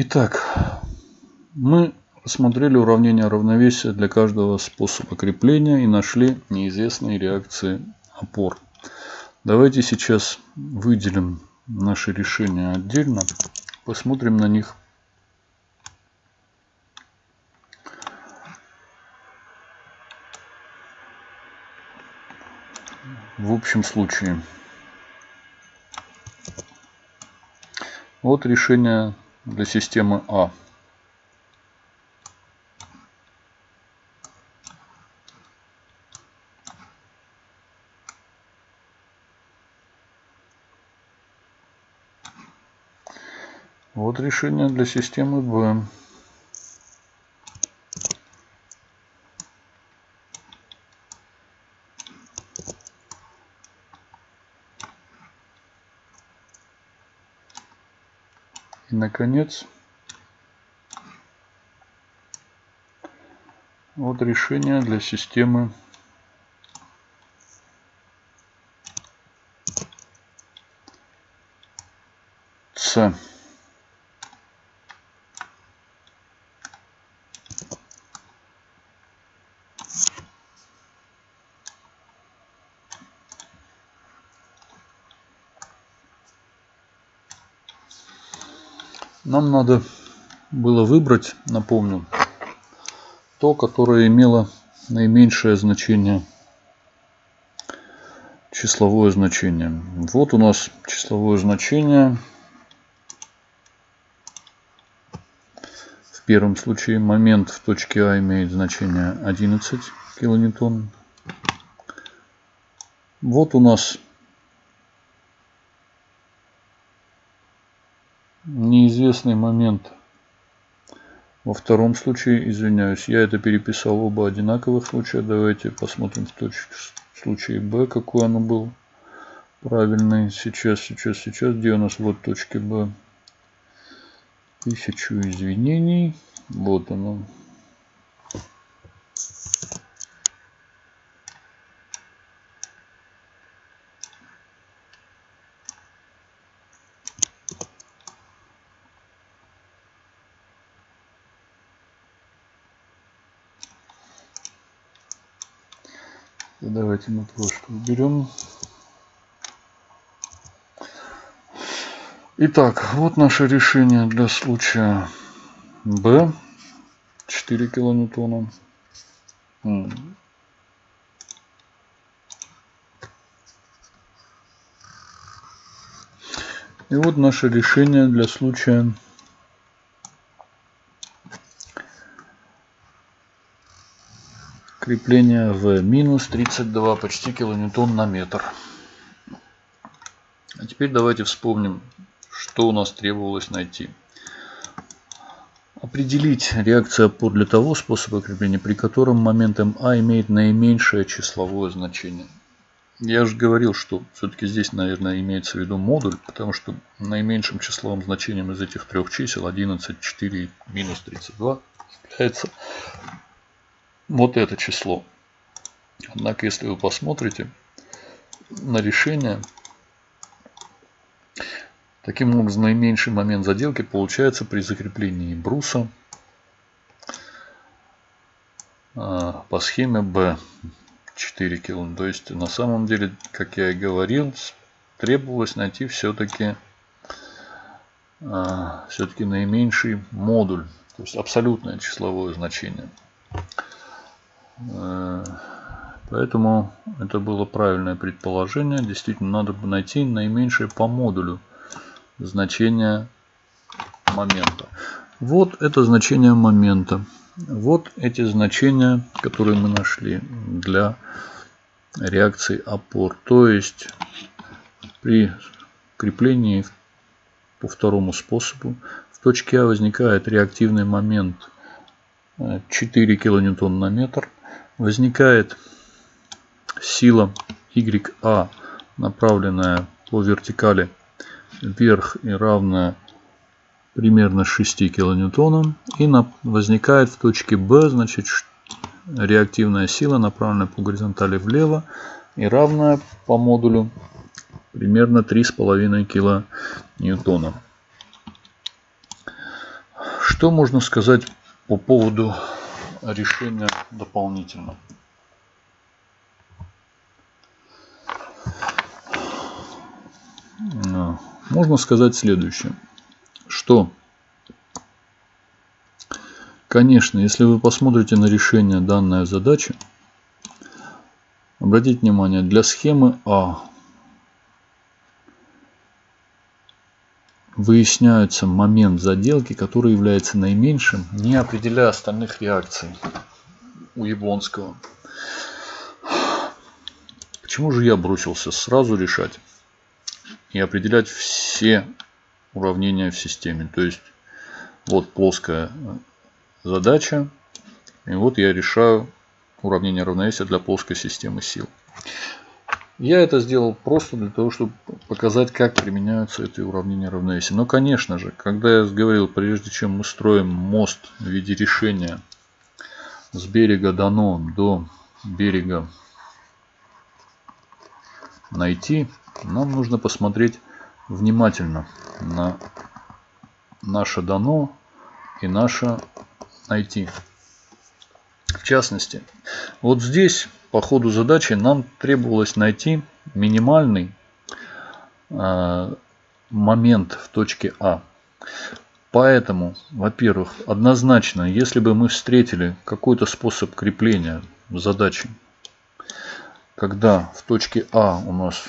Итак, мы рассмотрели уравнение равновесия для каждого способа крепления и нашли неизвестные реакции опор. Давайте сейчас выделим наши решения отдельно, посмотрим на них. В общем случае. Вот решение для системы А. Вот решение для системы Б. наконец, вот решение для системы С. Нам надо было выбрать, напомню, то, которое имело наименьшее значение, числовое значение. Вот у нас числовое значение. В первом случае момент в точке А имеет значение 11 килоньютон. Вот у нас неизвестный момент. Во втором случае, извиняюсь, я это переписал оба одинаковых случая. Давайте посмотрим в, точке, в случае Б, какой оно был правильный. Сейчас, сейчас, сейчас. Где у нас вот точки Б? Тысячу извинений. Вот оно. Давайте просто уберем. Итак, вот наше решение для случая B. 4 килоньютона. И вот наше решение для случая Крепление в минус 32 почти килоньютон на метр. А теперь давайте вспомним, что у нас требовалось найти. Определить реакцию опор для того способа крепления, при котором момент МА имеет наименьшее числовое значение. Я же говорил, что все-таки здесь, наверное, имеется в виду модуль, потому что наименьшим числовым значением из этих трех чисел 11, 4, минус 32 является вот это число. Однако, если вы посмотрите на решение, таким образом наименьший момент заделки получается при закреплении бруса а, по схеме B 4 кило. То есть на самом деле, как я и говорил, требовалось найти все-таки а, все-таки наименьший модуль, то есть абсолютное числовое значение. Э, поэтому это было правильное предположение. Действительно, надо найти наименьшее по модулю значение момента. Вот это значение момента. Вот эти значения, которые мы нашли для реакции опор. То есть при креплении по второму способу в точке А возникает реактивный момент 4 кН на метр возникает сила YA, направленная по вертикали вверх и равная примерно 6 килоньютонам. И на, возникает в точке B, значит, реактивная сила, направленная по горизонтали влево и равная по модулю примерно 3,5 килоньютона. Что можно сказать по поводу решения дополнительно? Можно сказать следующее, что, конечно, если вы посмотрите на решение данной задачи, обратите внимание, для схемы А выясняется момент заделки, который является наименьшим, не определяя остальных реакций у Яблонского. Почему же я бросился сразу решать и определять все уравнения в системе? То есть вот плоская задача, и вот я решаю уравнение равновесия для плоской системы сил. Я это сделал просто для того, чтобы показать, как применяются эти уравнения равновесия. Но, конечно же, когда я говорил, прежде чем мы строим мост в виде решения с берега дано до берега найти, нам нужно посмотреть внимательно на наше дано и наше найти. В частности, вот здесь по ходу задачи нам требовалось найти минимальный э, момент в точке А. Поэтому, во-первых, однозначно, если бы мы встретили какой-то способ крепления задачи, когда в точке А у нас,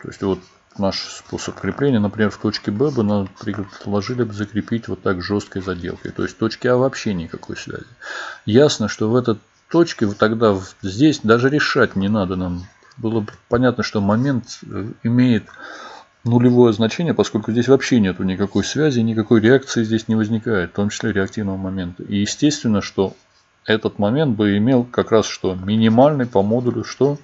то есть вот наш способ крепления, например, в точке Б бы нам предложили бы закрепить вот так жесткой заделкой. То есть в точке А вообще никакой связи. Ясно, что в этот точке тогда здесь даже решать не надо нам. Было понятно, что момент э, имеет нулевое значение, поскольку здесь вообще нету никакой связи, никакой реакции здесь не возникает, в том числе реактивного момента. И естественно, что этот момент бы имел как раз что минимальный по модулю что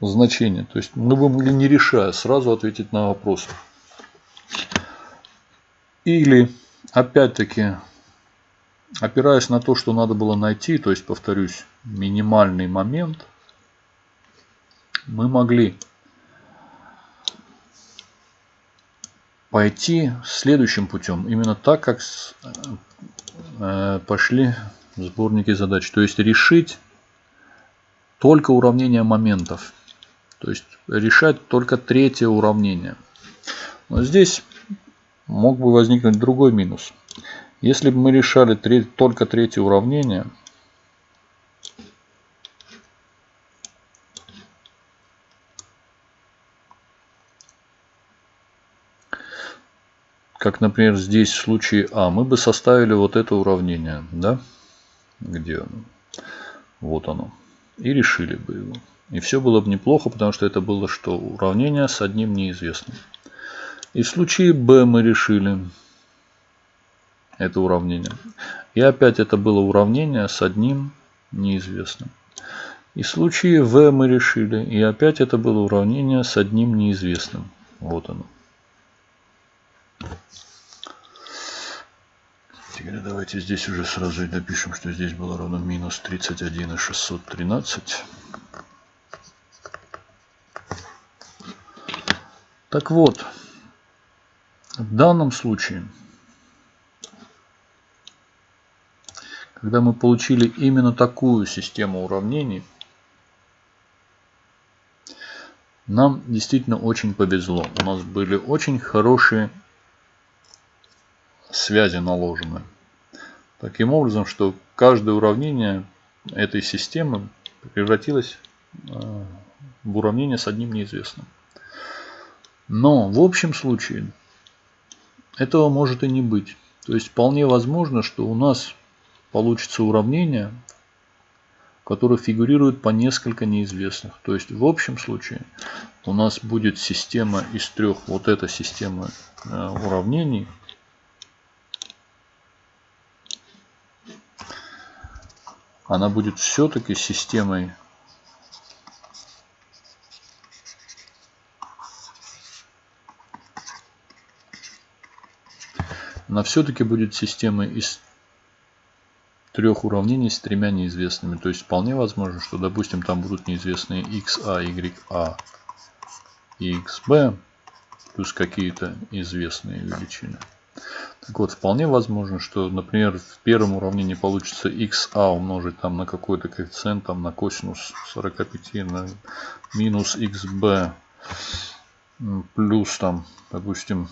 значение. То есть мы бы могли не решая сразу ответить на вопрос. Или опять-таки опираясь на то, что надо было найти, то есть, повторюсь, минимальный момент, мы могли пойти следующим путем, именно так, как э, пошли сборники задач. То есть решить только уравнение моментов. То есть решать только третье уравнение. Но здесь мог бы возникнуть другой минус. Если бы мы решали только третье уравнение, как, например, здесь в случае А, мы бы составили вот это уравнение, да? Где оно? Вот оно. И решили бы его. И все было бы неплохо, потому что это было что? Уравнение с одним неизвестным. И в случае Б мы решили это уравнение. И опять это было уравнение с одним неизвестным. И в случае v мы решили. И опять это было уравнение с одним неизвестным. Вот оно. Теперь давайте здесь уже сразу и напишем, что здесь было равно минус 31 и 613. Так вот, в данном случае когда мы получили именно такую систему уравнений, нам действительно очень повезло. У нас были очень хорошие связи наложены. Таким образом, что каждое уравнение этой системы превратилось э, в уравнение с одним неизвестным. Но в общем случае этого может и не быть. То есть вполне возможно, что у нас получится уравнение, которое фигурирует по несколько неизвестных. То есть в общем случае у нас будет система из трех, вот эта система э, уравнений, она будет все-таки системой она все-таки будет системой из трех уравнений с тремя неизвестными. То есть вполне возможно, что, допустим, там будут неизвестные xa, ya и xb, плюс какие-то известные величины. Так вот, вполне возможно, что, например, в первом уравнении получится xa умножить там на какой-то коэффициент, там на косинус 45, на минус xb плюс там, допустим,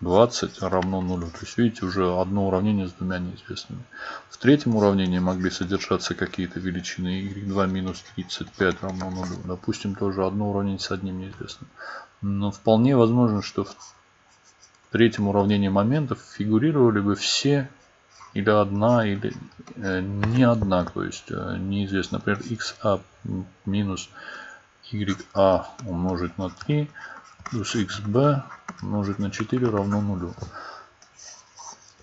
20 равно нулю. То есть, видите, уже одно уравнение с двумя неизвестными. В третьем уравнении могли содержаться какие-то величины y2 минус 35 равно нулю. Допустим, тоже одно уравнение с одним неизвестным. Но вполне возможно, что в третьем уравнении моментов фигурировали бы все или одна, или э, не одна, то есть э, неизвестно. Например, xa минус ya умножить на 3 плюс xb умножить на 4 равно нулю.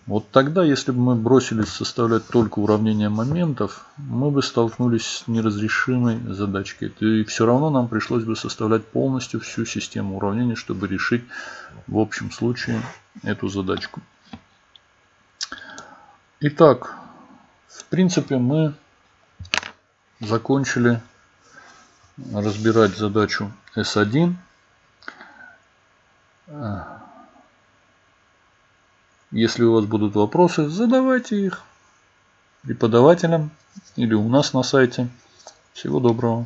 Вот тогда, если бы мы бросились составлять только уравнение моментов, мы бы столкнулись с неразрешимой задачкой. И все равно нам пришлось бы составлять полностью всю систему уравнений, чтобы решить в общем случае эту задачку. Итак, в принципе мы закончили разбирать задачу S1. Если у вас будут вопросы, задавайте их преподавателям или у нас на сайте. Всего доброго.